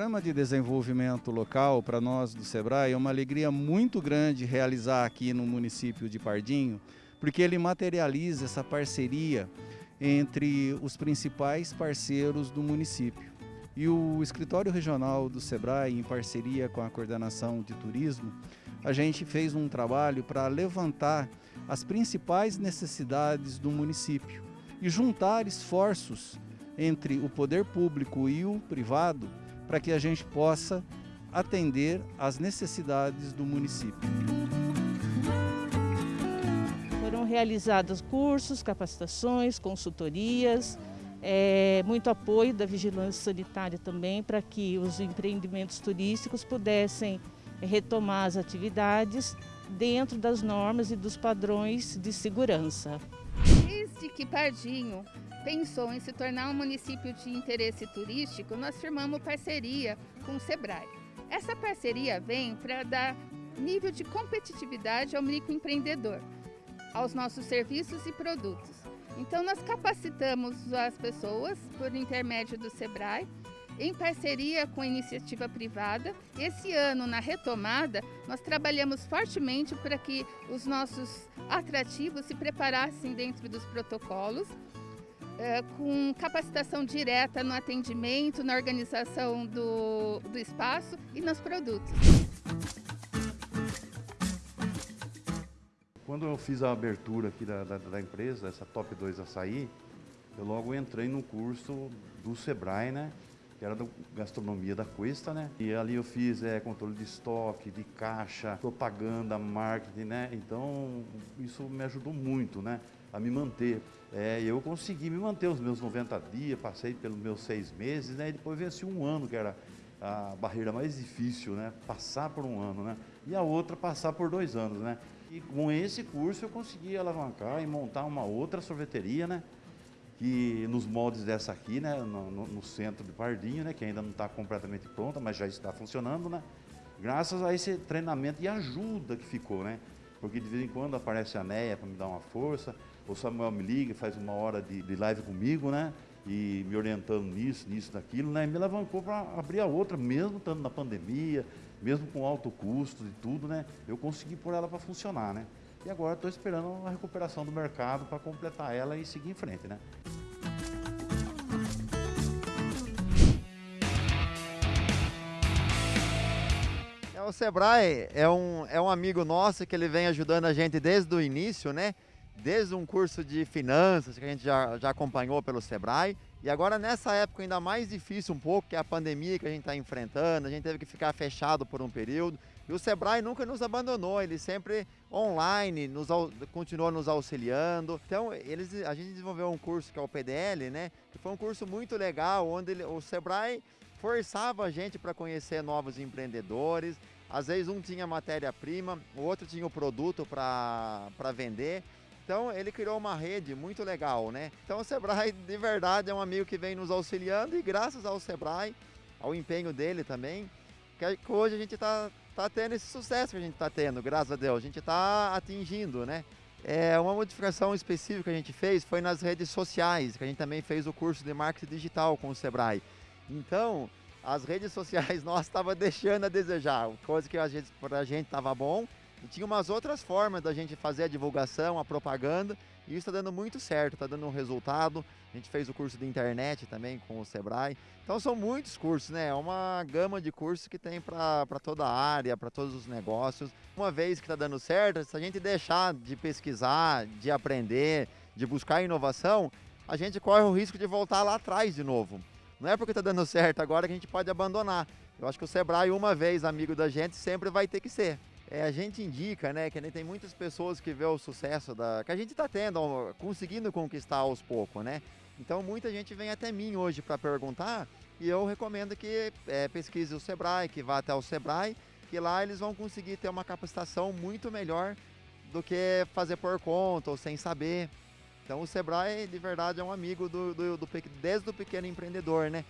programa de desenvolvimento local para nós do Sebrae é uma alegria muito grande realizar aqui no município de Pardinho, porque ele materializa essa parceria entre os principais parceiros do município. E o escritório regional do Sebrae, em parceria com a coordenação de turismo, a gente fez um trabalho para levantar as principais necessidades do município e juntar esforços entre o poder público e o privado para que a gente possa atender às necessidades do município. Foram realizados cursos, capacitações, consultorias, é, muito apoio da vigilância sanitária também para que os empreendimentos turísticos pudessem retomar as atividades dentro das normas e dos padrões de segurança. Desde que Pardinho pensou em se tornar um município de interesse turístico, nós firmamos parceria com o Sebrae. Essa parceria vem para dar nível de competitividade ao microempreendedor, aos nossos serviços e produtos. Então nós capacitamos as pessoas por intermédio do Sebrae em parceria com a iniciativa privada. Esse ano, na retomada, nós trabalhamos fortemente para que os nossos atrativos se preparassem dentro dos protocolos, é, com capacitação direta no atendimento, na organização do, do espaço e nos produtos. Quando eu fiz a abertura aqui da, da, da empresa, essa Top 2 Açaí, eu logo entrei no curso do Sebrae, né? que era da gastronomia da Cuesta, né? E ali eu fiz é, controle de estoque, de caixa, propaganda, marketing, né? Então isso me ajudou muito, né? A me manter. É, eu consegui me manter os meus 90 dias, passei pelos meus seis meses, né? E depois venci um ano, que era a barreira mais difícil, né? Passar por um ano, né? E a outra passar por dois anos, né? E com esse curso eu consegui alavancar e montar uma outra sorveteria, né? que nos moldes dessa aqui, né, no, no centro de Pardinho, né, que ainda não está completamente pronta, mas já está funcionando, né, graças a esse treinamento e ajuda que ficou, né, porque de vez em quando aparece a Neia para me dar uma força, o Samuel me liga, faz uma hora de, de live comigo, né, e me orientando nisso, nisso, daquilo, né, e me alavancou para abrir a outra, mesmo estando na pandemia, mesmo com alto custo e tudo, né, eu consegui pôr ela para funcionar, né. E agora estou esperando a recuperação do mercado para completar ela e seguir em frente, né? É, o Sebrae é um, é um amigo nosso que ele vem ajudando a gente desde o início, né? Desde um curso de finanças que a gente já, já acompanhou pelo Sebrae. E agora nessa época ainda mais difícil um pouco, que é a pandemia que a gente está enfrentando, a gente teve que ficar fechado por um período. E o Sebrae nunca nos abandonou, ele sempre online nos, continuou nos auxiliando. Então, eles, a gente desenvolveu um curso que é o PDL, né? Que foi um curso muito legal, onde ele, o Sebrae forçava a gente para conhecer novos empreendedores. Às vezes um tinha matéria-prima, o outro tinha o produto para vender. Então ele criou uma rede muito legal, né? Então o Sebrae de verdade é um amigo que vem nos auxiliando e graças ao Sebrae, ao empenho dele também, que hoje a gente está tá tendo esse sucesso que a gente está tendo, graças a Deus. A gente está atingindo, né? É, uma modificação específica que a gente fez foi nas redes sociais, que a gente também fez o curso de marketing digital com o Sebrae. Então, as redes sociais nós estava deixando a desejar, coisa que para a gente estava bom. E tinha umas outras formas da gente fazer a divulgação, a propaganda, e isso está dando muito certo, está dando um resultado. A gente fez o curso de internet também com o Sebrae. Então são muitos cursos, né? É uma gama de cursos que tem para toda a área, para todos os negócios. Uma vez que está dando certo, se a gente deixar de pesquisar, de aprender, de buscar inovação, a gente corre o risco de voltar lá atrás de novo. Não é porque está dando certo agora que a gente pode abandonar. Eu acho que o Sebrae, uma vez amigo da gente, sempre vai ter que ser é, a gente indica, né, que tem muitas pessoas que vê o sucesso da, que a gente está tendo, conseguindo conquistar aos poucos, né? Então muita gente vem até mim hoje para perguntar e eu recomendo que é, pesquise o Sebrae, que vá até o Sebrae, que lá eles vão conseguir ter uma capacitação muito melhor do que fazer por conta ou sem saber. Então o Sebrae de verdade é um amigo do, do, do desde o pequeno empreendedor, né?